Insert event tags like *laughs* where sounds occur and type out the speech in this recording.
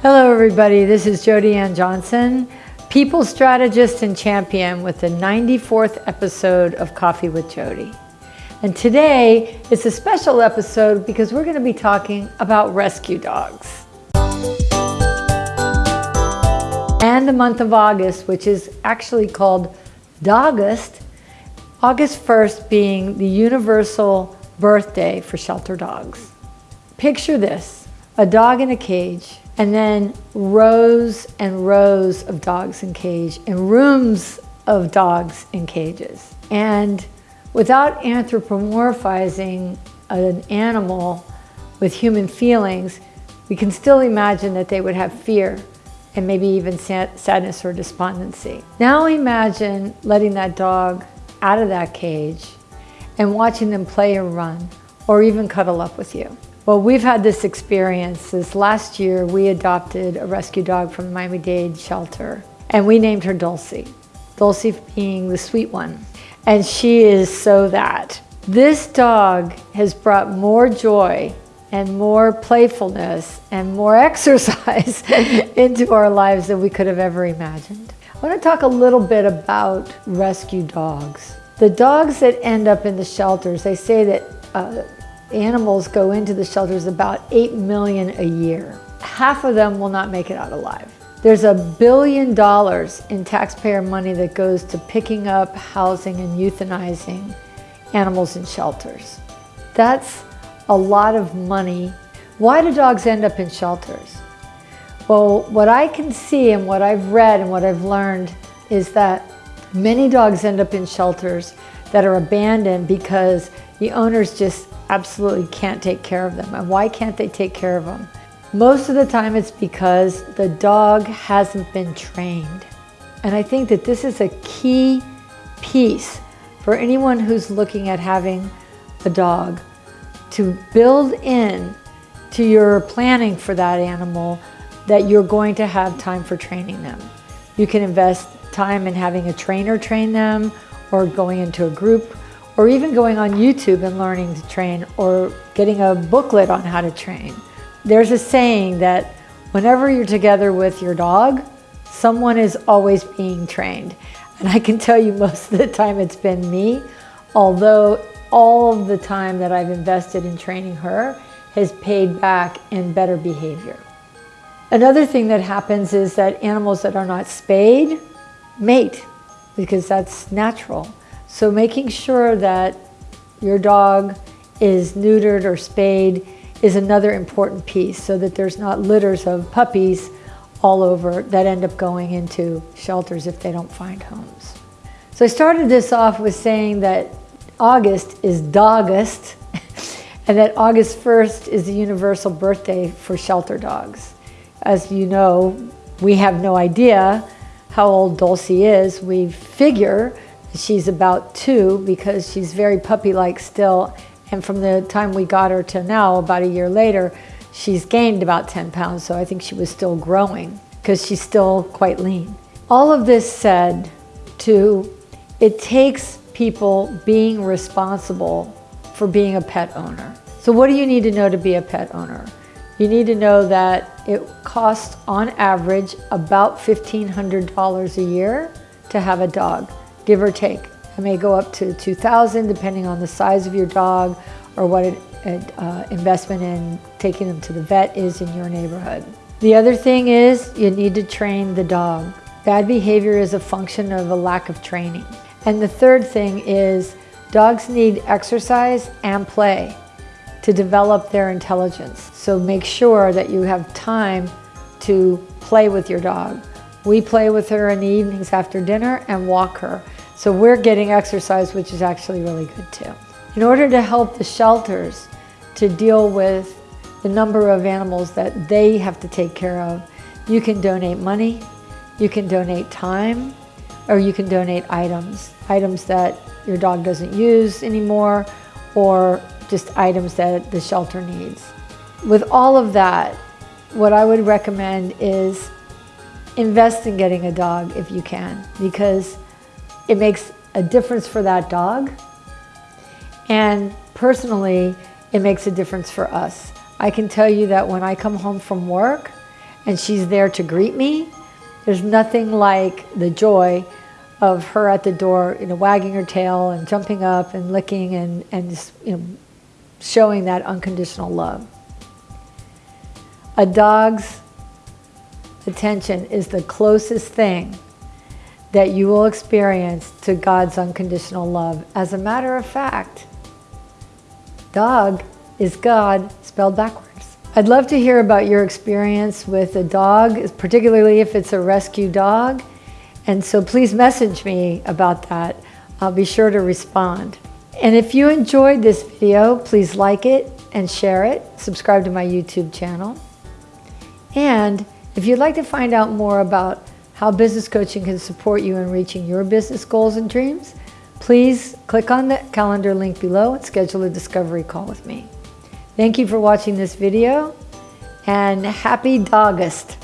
Hello everybody, this is Jody Ann Johnson, people strategist and champion with the 94th episode of Coffee with Jody. And today it's a special episode because we're going to be talking about rescue dogs. And the month of August, which is actually called Dogust, August 1st being the universal birthday for shelter dogs. Picture this, a dog in a cage and then rows and rows of dogs in cage and rooms of dogs in cages. And without anthropomorphizing an animal with human feelings, we can still imagine that they would have fear and maybe even sadness or despondency. Now imagine letting that dog out of that cage and watching them play or run or even cuddle up with you. Well, we've had this experience. This last year, we adopted a rescue dog from the Miami-Dade shelter, and we named her Dulcie. Dulcie being the sweet one. And she is so that. This dog has brought more joy and more playfulness and more *laughs* exercise *laughs* into our lives than we could have ever imagined. I want to talk a little bit about rescue dogs. The dogs that end up in the shelters, they say that uh, animals go into the shelters about 8 million a year. Half of them will not make it out alive. There's a billion dollars in taxpayer money that goes to picking up, housing, and euthanizing animals in shelters. That's a lot of money. Why do dogs end up in shelters? Well, what I can see and what I've read and what I've learned is that many dogs end up in shelters that are abandoned because the owners just absolutely can't take care of them. And why can't they take care of them? Most of the time it's because the dog hasn't been trained. And I think that this is a key piece for anyone who's looking at having a dog to build in to your planning for that animal that you're going to have time for training them. You can invest time in having a trainer train them or going into a group or even going on YouTube and learning to train or getting a booklet on how to train. There's a saying that whenever you're together with your dog, someone is always being trained. And I can tell you most of the time it's been me, although all of the time that I've invested in training her has paid back in better behavior. Another thing that happens is that animals that are not spayed mate because that's natural. So making sure that your dog is neutered or spayed is another important piece so that there's not litters of puppies all over that end up going into shelters if they don't find homes. So I started this off with saying that August is Dogust *laughs* and that August 1st is the universal birthday for shelter dogs. As you know, we have no idea how old Dulcie is. We figure She's about two because she's very puppy-like still. And from the time we got her to now, about a year later, she's gained about 10 pounds. So I think she was still growing because she's still quite lean. All of this said to, it takes people being responsible for being a pet owner. So what do you need to know to be a pet owner? You need to know that it costs on average about $1,500 a year to have a dog give or take. It may go up to 2,000 depending on the size of your dog or what an uh, investment in taking them to the vet is in your neighborhood. The other thing is you need to train the dog. Bad behavior is a function of a lack of training. And the third thing is dogs need exercise and play to develop their intelligence. So make sure that you have time to play with your dog. We play with her in the evenings after dinner and walk her. So we're getting exercise, which is actually really good too. In order to help the shelters to deal with the number of animals that they have to take care of, you can donate money, you can donate time, or you can donate items. Items that your dog doesn't use anymore, or just items that the shelter needs. With all of that, what I would recommend is invest in getting a dog if you can, because it makes a difference for that dog. And personally, it makes a difference for us. I can tell you that when I come home from work and she's there to greet me. There's nothing like the joy of her at the door, you know, wagging her tail and jumping up and licking and, and you know, showing that unconditional love. A dog's attention is the closest thing that you will experience to God's unconditional love. As a matter of fact, dog is God spelled backwards. I'd love to hear about your experience with a dog, particularly if it's a rescue dog. And so please message me about that. I'll be sure to respond. And if you enjoyed this video, please like it and share it. Subscribe to my YouTube channel. And if you'd like to find out more about how business coaching can support you in reaching your business goals and dreams, please click on the calendar link below and schedule a discovery call with me. Thank you for watching this video and happy Dogust.